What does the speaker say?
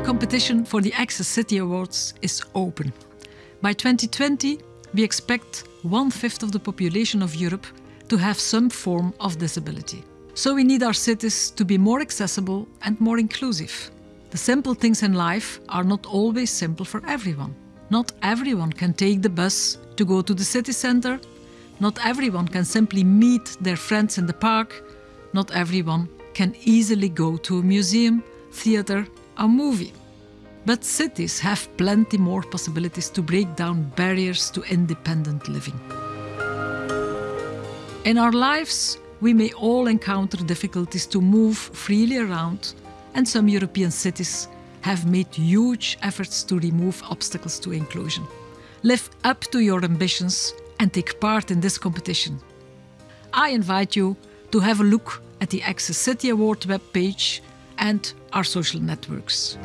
competition for the Access City Awards is open. By 2020, we expect one fifth of the population of Europe to have some form of disability. So we need our cities to be more accessible and more inclusive. The simple things in life are not always simple for everyone. Not everyone can take the bus to go to the city centre. Not everyone can simply meet their friends in the park. Not everyone can easily go to a museum, theatre, or movie. But cities have plenty more possibilities to break down barriers to independent living. In our lives, we may all encounter difficulties to move freely around, and some European cities have made huge efforts to remove obstacles to inclusion. Live up to your ambitions and take part in this competition. I invite you to have a look at the Access City Award webpage and our social networks.